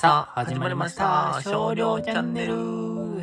さあ、始まりました。少量チャンネル。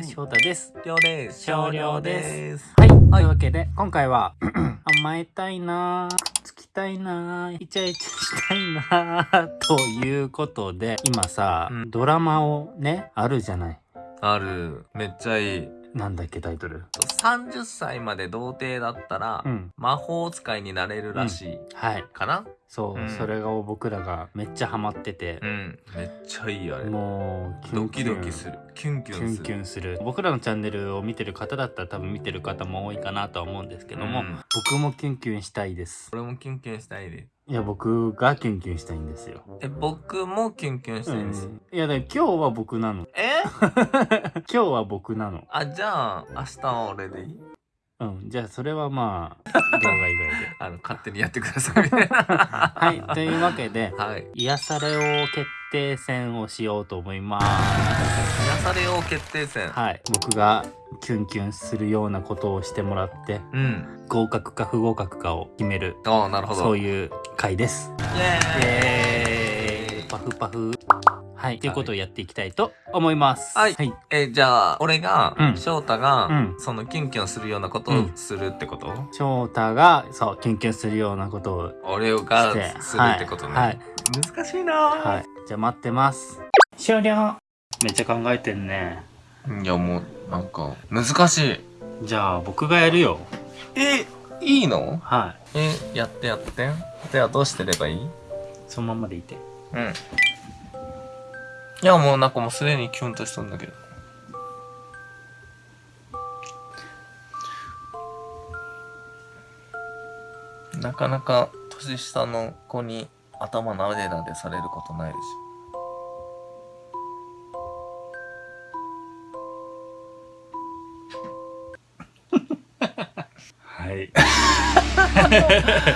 翔太です。りょうです。少量でです。はい。というわけで、今回は、甘えたいなぁ、つきたいなぁ、イチャイチャしたいなぁ、ということで、今さ、うんドラマをね、あるじゃない。ある。めっちゃいい。なんだっけ、タイトル。30歳まで童貞だったら、うん。魔法使いになれるらしい。はい。かな？そう、うんそれが僕らがめっちゃハマっててう、ん。めっちゃいいあれ。もう、キュドキンキュンドキする。キュンキキュンュンする。キュンする僕らのチャンネルを見てる方だったら多分見てる方も多いかなとは思うんですけども、うん僕もキュンキュンしたいです俺もキュンキュンしたいで。いや僕がキュンキュンしたいんですよ、え、僕もキュンキュンしたいです。うんいやだ今日は僕なのえ？今日は僕なのあ、じゃあ、明日は俺でいい？うんじゃあそれはまあ 動画以外であの、勝手にやってくださいみたいな。はいというわけではい。癒されを決定戦をしようと思います癒されよう決定戦。はい僕がキュンキュンするようなことをしてもらってうん。合格か不合格かを決めるああ、なるほど。そういう回ですイエーイパフパフはい、ということをやっていきたいと思います。はい。はい、えじゃあ俺が、うん。翔太が、うん。そのキュンキュンするようなことをうん。するってこと、翔太がそうキュンキュンするようなことを俺しがてするってことね、はい。難しいな。はい、はい、じゃあ待ってます。終了。めっちゃ考えてんね。いやもうなんか難しい。じゃあ僕がやるよ。えいいの？はえやってやって。ではどうしてればいいい？そのままでいて。うんいやもうなんかもうすでにキュンとしとんだけど。なかなか年下の子に頭なでなでされることないでしはい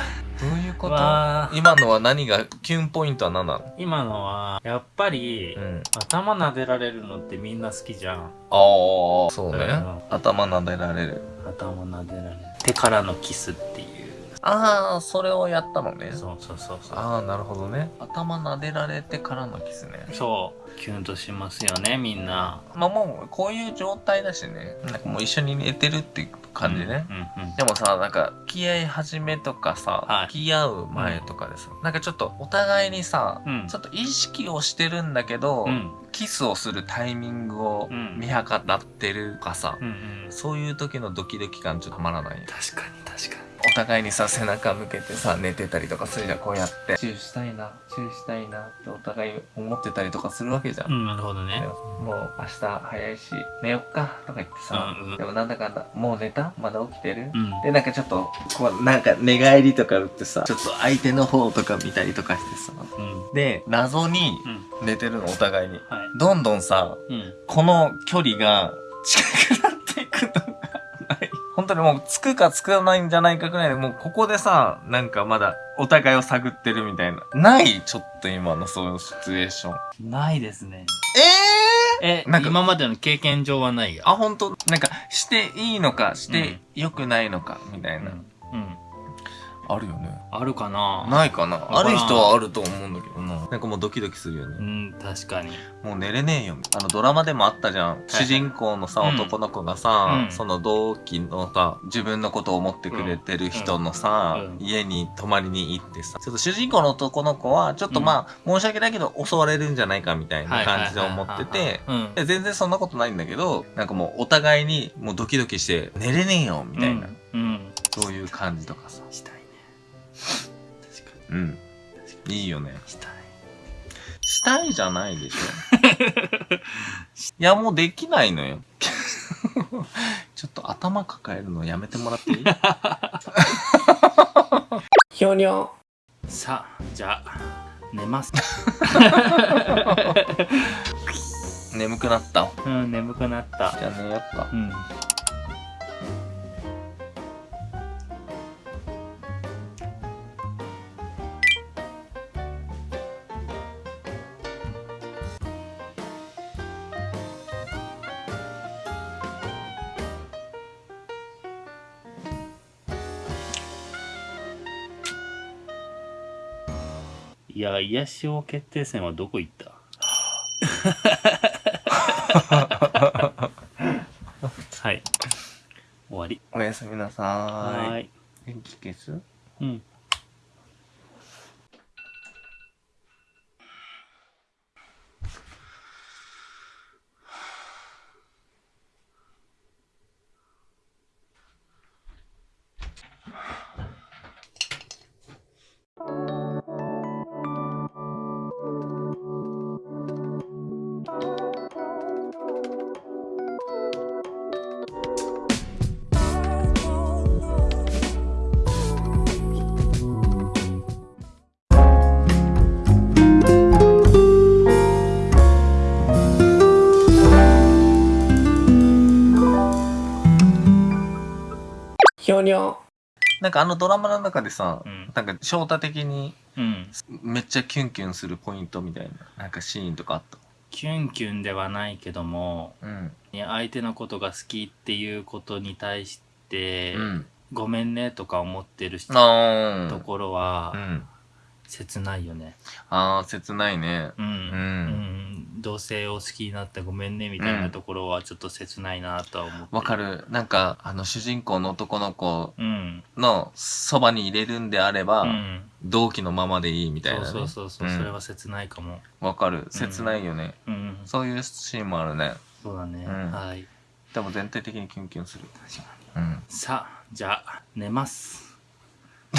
今のは何がキュンポイントは何なの？今のはやっぱり、うん。頭撫でられるのってみんな好きじゃん。ああそうね、うん。頭なでられる。頭撫でられる。手からのキスっていう。ああそれをやったのね。そうそうそうそう。ああなるほどね。頭撫でられてからのキスね。そう。キュンとしますよねみんな。まあもうこういう状態だしね。なんかもう一緒に寝てるっていう感じね、うんうんでもさなんか付き合い始めとかさ、はい。付き合う前とかでさ、なんかちょっとお互いにさ、うん。ちょっと意識をしてるんだけど、うん。キスをするタイミングをうん。見計らってるとかさ、うんうん。そういう時のドキドキ感ちょっとたまらない。確かに互いにさ背中向けてさ寝てたりとかするじゃんこうやって。チューしたいなチューしたいなってお互い思ってたりとかするわけじゃん、にうんなるほどでねももう明日早いし寝よっかとか言ってさ、うんうん。でもなんだかんだもう寝た？まだ起きてる、うん。でなんかちょっとこうなんか寝返りとか打ってさちょっと相手の方とか見たりとかしてさ。うん。で謎にうん。寝てるのお互いに。はい。どんどんさうん。この距離が近く当にもうつくかつかないんじゃないかくらいでもうここでさなんかまだお互いを探ってるみたいな。ないちょっと今のそういうシチュエーション。ないですね。ええなんか今までの経験上はない？よあ本当？なんかしていいのかして良くないのかみたいな、うん。うんあるよね。あるかな？ないかな？ある人はあると思うんだけどな。なんかもうドキドキするよね、うん確かに。もう寝れねえよ。あのドラマでもあったじゃん、主人公のさうん男の子がさ、うん。その同期のさ自分のことを思ってくれてる人のさ、うん。うん。家に泊まりに行ってさ。ちょっと主人公の男の子はちょっとまあ、申し訳ないけど襲われるんじゃないかみたいな感じで思ってて全然そんなことないんだけどなんかもうお互いにもうドキドキして寝れねえよみたいな、うん。うん。そういう感じとかさ。したいうん。いいよね。にしたい。したいじゃないでしょ。いやもうできないのよ。ちょっと頭抱えるのやめてもらっていい？ひょにょさあじゃあ寝ます。眠くなった。うん眠くなった。じゃあ寝よっか。うんいや癒し王決定戦はどこ行った？はい。終わり。おやすみなさはーい。ーい。電気消す？うんひょにょ。なんかあのドラマの中でさ、うんなんか翔太的にうんめっちゃキュンキュンするポイントみたいな、なんかシーンとかあった？キュンキュンではないけどもうん。相手のことが好きっていうことに対して、うん。ごめんねとか思ってる。ところはうん。切ないよねあー、切ないね。うん、う。うんん、同性を好きになってごめんねみたいなところはちょっと切ないなとは思ってわかる。なんか、あの、主人公の男の子うんのそばに入れるんであれば、うん同期のままでいいみたいな、ね。そうそうそうそう、んそれは切ないかもわかる。切ないよね。うんそういうシーンもあるね。そうだね、うんはいでも全体的にキュンキュンする。確かにうん。さあじゃあ寝ます